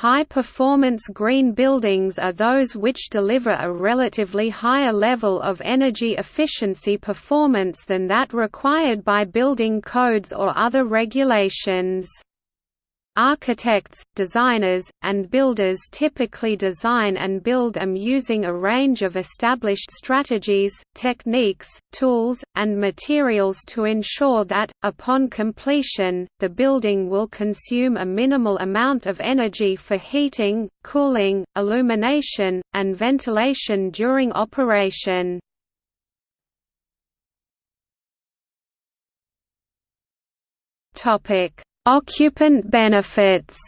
High-performance green buildings are those which deliver a relatively higher level of energy efficiency performance than that required by building codes or other regulations. Architects, designers, and builders typically design and build them using a range of established strategies, techniques, tools, and materials to ensure that, upon completion, the building will consume a minimal amount of energy for heating, cooling, illumination, and ventilation during operation. Topic Occupant benefits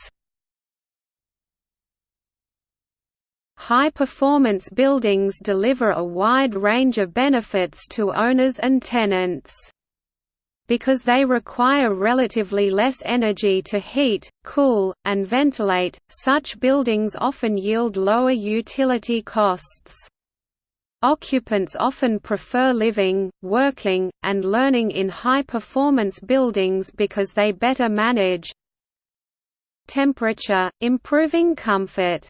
High-performance buildings deliver a wide range of benefits to owners and tenants. Because they require relatively less energy to heat, cool, and ventilate, such buildings often yield lower utility costs. Occupants often prefer living, working, and learning in high-performance buildings because they better manage temperature, improving comfort.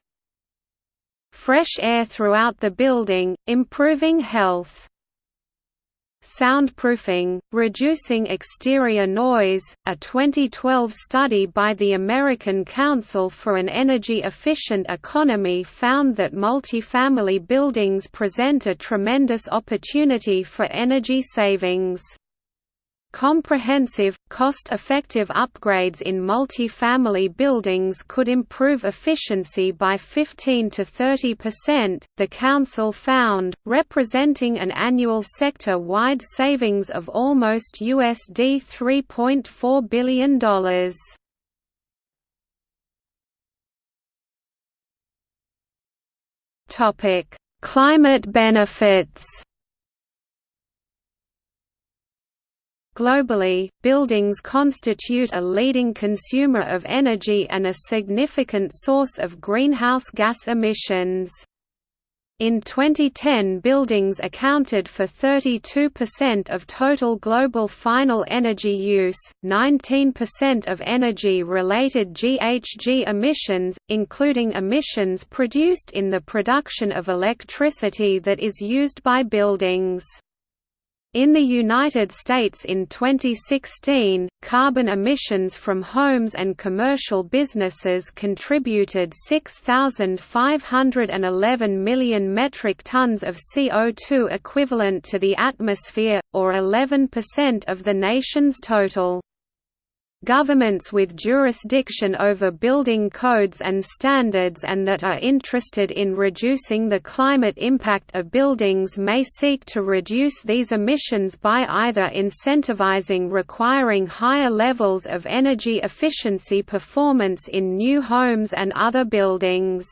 Fresh air throughout the building, improving health soundproofing, reducing exterior noise. A 2012 study by the American Council for an Energy Efficient Economy found that multifamily buildings present a tremendous opportunity for energy savings. Comprehensive, cost-effective upgrades in multi-family buildings could improve efficiency by 15 to 30%, the council found, representing an annual sector-wide savings of almost USD $3.4 billion. Climate benefits Globally, buildings constitute a leading consumer of energy and a significant source of greenhouse gas emissions. In 2010 buildings accounted for 32% of total global final energy use, 19% of energy-related GHG emissions, including emissions produced in the production of electricity that is used by buildings. In the United States in 2016, carbon emissions from homes and commercial businesses contributed 6,511 million metric tons of CO2 equivalent to the atmosphere, or 11% of the nation's total. Governments with jurisdiction over building codes and standards and that are interested in reducing the climate impact of buildings may seek to reduce these emissions by either incentivizing requiring higher levels of energy efficiency performance in new homes and other buildings.